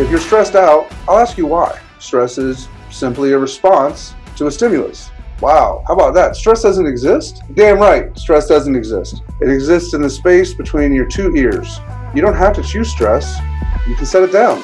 If you're stressed out, I'll ask you why. Stress is simply a response to a stimulus. Wow, how about that? Stress doesn't exist? Damn right, stress doesn't exist. It exists in the space between your two ears. You don't have to choose stress, you can set it down.